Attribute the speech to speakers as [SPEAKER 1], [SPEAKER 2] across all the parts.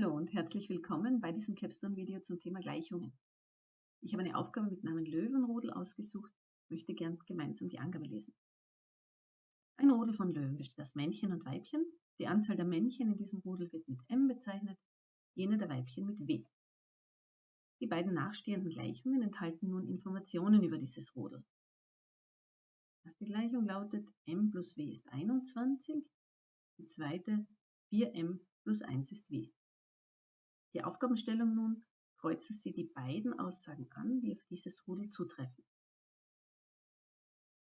[SPEAKER 1] Hallo und herzlich willkommen bei diesem Capstone-Video zum Thema Gleichungen. Ich habe eine Aufgabe mit Namen Löwenrudel ausgesucht, möchte gern gemeinsam die Angabe lesen. Ein Rudel von Löwen besteht aus Männchen und Weibchen. Die Anzahl der Männchen in diesem Rudel wird mit M bezeichnet, jene der Weibchen mit W. Die beiden nachstehenden Gleichungen enthalten nun Informationen über dieses Rudel. Die erste Gleichung lautet m plus w ist 21, die zweite 4m plus 1 ist w. Die Aufgabenstellung nun, kreuzen Sie die beiden Aussagen an, die auf dieses Rudel zutreffen.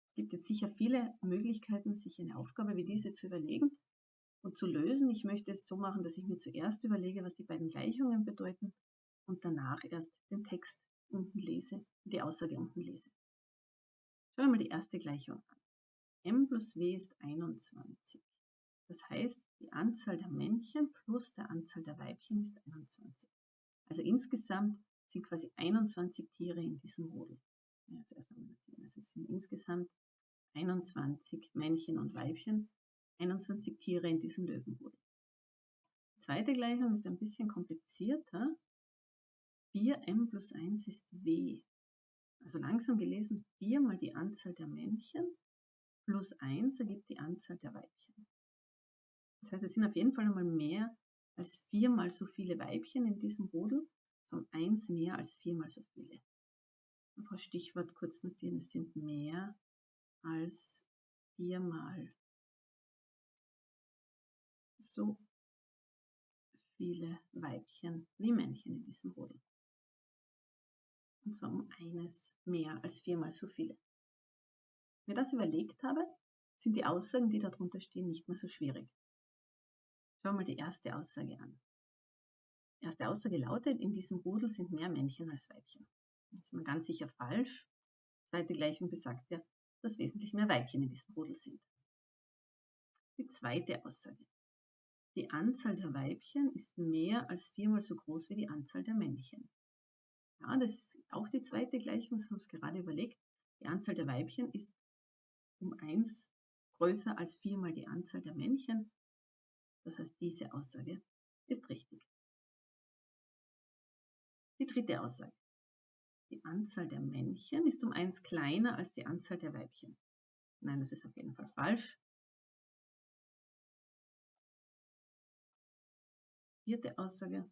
[SPEAKER 1] Es gibt jetzt sicher viele Möglichkeiten, sich eine Aufgabe wie diese zu überlegen und zu lösen. Ich möchte es so machen, dass ich mir zuerst überlege, was die beiden Gleichungen bedeuten und danach erst den Text unten lese, die Aussage unten lese. Schauen wir mal die erste Gleichung an. m plus w ist 21. Das heißt, die Anzahl der Männchen plus der Anzahl der Weibchen ist 21. Also insgesamt sind quasi 21 Tiere in diesem Rudel. Also es sind insgesamt 21 Männchen und Weibchen, 21 Tiere in diesem Löwenrudel. Die zweite Gleichung ist ein bisschen komplizierter. 4m plus 1 ist w. Also langsam gelesen, 4 mal die Anzahl der Männchen plus 1 ergibt die Anzahl der Weibchen. Das heißt, es sind auf jeden Fall einmal mehr als viermal so viele Weibchen in diesem Rudel, sondern eins mehr als viermal so viele. Einfach Stichwort kurz notieren, es sind mehr als viermal so viele Weibchen wie Männchen in diesem Rudel. Und zwar um eines mehr als viermal so viele. Wenn ich das überlegt habe, sind die Aussagen, die darunter stehen, nicht mehr so schwierig. Schauen mal die erste Aussage an. Erste Aussage lautet, in diesem Rudel sind mehr Männchen als Weibchen. Das ist man ganz sicher falsch. Zweite Gleichung besagt ja, dass wesentlich mehr Weibchen in diesem Rudel sind. Die zweite Aussage. Die Anzahl der Weibchen ist mehr als viermal so groß wie die Anzahl der Männchen. Ja, das ist auch die zweite Gleichung, das haben wir uns gerade überlegt. Die Anzahl der Weibchen ist um eins größer als viermal die Anzahl der Männchen. Das heißt, diese Aussage ist richtig. Die dritte Aussage. Die Anzahl der Männchen ist um eins kleiner als die Anzahl der Weibchen. Nein, das ist auf jeden Fall falsch. Vierte Aussage.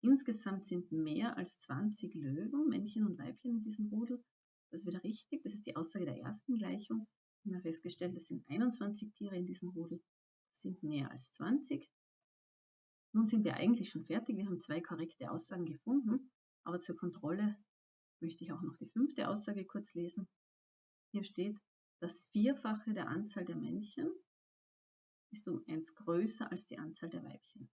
[SPEAKER 1] Insgesamt sind mehr als 20 Löwen, Männchen und Weibchen in diesem Rudel. Das ist wieder richtig. Das ist die Aussage der ersten Gleichung. Wir haben festgestellt, es sind 21 Tiere in diesem Rudel sind mehr als 20. Nun sind wir eigentlich schon fertig. Wir haben zwei korrekte Aussagen gefunden, aber zur Kontrolle möchte ich auch noch die fünfte Aussage kurz lesen. Hier steht, das Vierfache der Anzahl der Männchen ist um eins größer als die Anzahl der Weibchen.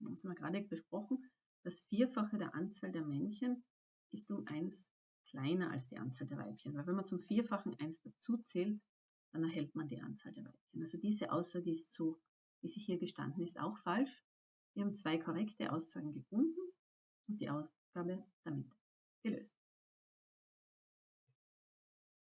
[SPEAKER 1] Das haben wir gerade besprochen. Das Vierfache der Anzahl der Männchen ist um eins kleiner als die Anzahl der Weibchen. Weil wenn man zum Vierfachen eins dazu zählt, dann erhält man die Anzahl der Weibchen. Also diese Aussage ist so, wie sie hier gestanden ist, auch falsch. Wir haben zwei korrekte Aussagen gefunden und die Aufgabe damit gelöst.